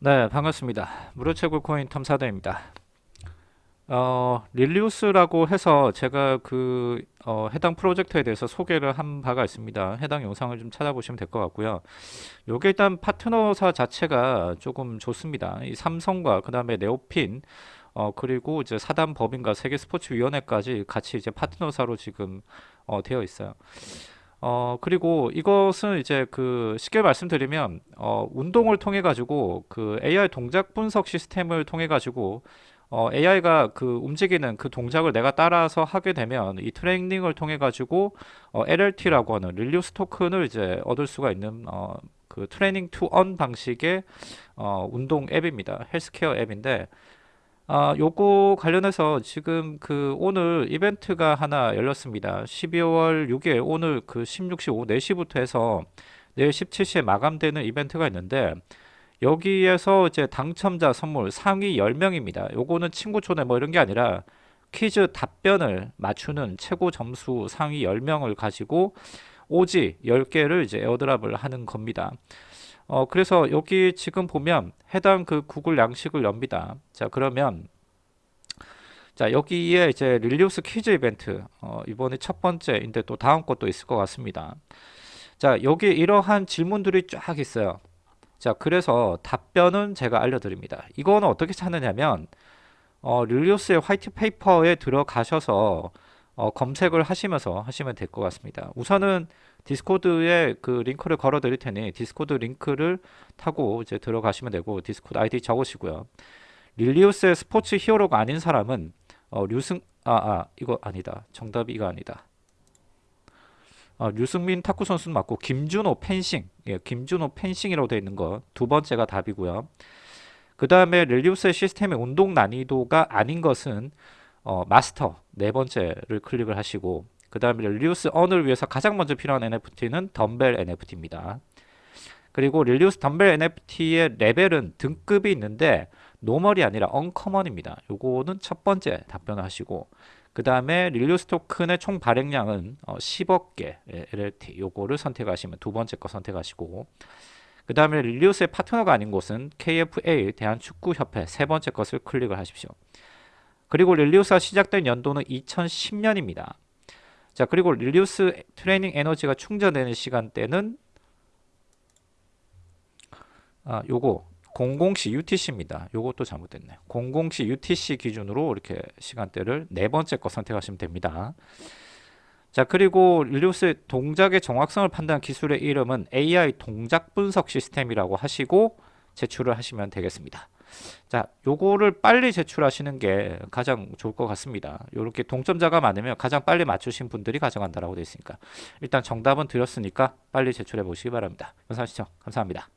네, 반갑습니다. 무료채굴 코인 탐사대입니다. 어, 릴리우스라고 해서 제가 그 어, 해당 프로젝트에 대해서 소개를 한 바가 있습니다. 해당 영상을 좀 찾아보시면 될 것 같고요. 요게 일단 파트너사 자체가 조금 좋습니다. 이 삼성과 그 다음에 네오핀 어, 그리고 이제 사단 법인과 세계 스포츠 위원회까지 같이 이제 파트너사로 지금 어, 되어 있어요. 어, 그리고 이것은 이제 그 쉽게 말씀드리면 어, 운동을 통해 가지고 그 AI 동작 분석 시스템을 통해 가지고 어, AI가 그 움직이는 그 동작을 내가 따라서 하게 되면 이 트레이닝을 통해 가지고 어, LLT라고 하는 릴리우스 토큰을 이제 얻을 수가 있는 어, 그 training to earn 방식의 어, 운동 앱입니다. 헬스케어 앱인데 아, 요거 관련해서 지금 그 오늘 이벤트가 하나 열렸습니다. 12월 6일 오늘 그 16시 오후 4시부터 해서 내일 17시에 마감되는 이벤트가 있는데 여기에서 이제 당첨자 선물 상위 10명입니다. 요거는 친구 초대 뭐 이런 게 아니라 퀴즈 답변을 맞추는 최고 점수 상위 10명을 가지고 오지 10개를 이제 에어드랍을 하는 겁니다. 어, 그래서 여기 지금 보면 해당 그 구글 양식을 엽니다. 자, 그러면 자, 여기에 이제 릴리우스 퀴즈 이벤트 어, 이번에 첫 번째인데 또 다음 것도 있을 것 같습니다. 자, 여기 이러한 질문들이 쫙 있어요. 자, 그래서 답변은 제가 알려드립니다. 이거는 어떻게 찾느냐면 어, 릴리우스의 white paper에 들어가셔서 어, 검색을 하시면서 하시면 될 것 같습니다. 우선은 디스코드에 그 링크를 걸어 드릴 테니 디스코드 링크를 타고 이제 들어가시면 되고 디스코드 아이디 적으시고요. 릴리우스의 스포츠 hero가 아닌 사람은 어, 류승 아, 아 이거 아니다. 정답이 이거 아니다. 어, 류승민 탁구 선수는 맞고 김준호 펜싱 예, 김준호 펜싱이라고 되어 있는 거 두 번째가 답이고요. 그 다음에 릴리우스의 시스템의 운동 난이도가 아닌 것은 어, 마스터 네 번째를 클릭을 하시고 그 다음에 릴리우스 earn을 위해서 가장 먼저 필요한 NFT는 덤벨 NFT입니다. 그리고 릴리우스 덤벨 NFT의 레벨은 등급이 있는데 normal이 아니라 uncommon입니다. 요거는 첫 번째 답변을 하시고 그 다음에 릴리우스 토큰의 총 발행량은 어, 10억 개 LLT 요거를 선택하시면 두 번째 거 선택하시고 그 다음에 릴리우스의 파트너가 아닌 곳은 KFA 대한축구협회 세 번째 것을 클릭을 하십시오. 그리고 릴리우스가 시작된 연도는 2010년입니다. 자 그리고 릴리우스 트레이닝 에너지가 충전되는 시간대는 아 요거 00시 UTC입니다. 요것도 잘못됐네요. 00시 UTC 기준으로 이렇게 시간대를 네 번째 거 선택하시면 됩니다. 자 그리고 릴리우스 동작의 정확성을 판단한 기술의 이름은 AI 동작 분석 시스템이라고 하시고 제출을 하시면 되겠습니다. 자, 요거를 빨리 제출하시는 게 가장 좋을 것 같습니다. 요렇게 동점자가 많으면 가장 빨리 맞추신 분들이 가져간다라고 되어 있으니까 일단 정답은 드렸으니까 빨리 제출해 보시기 바랍니다. 시청 감사합니다.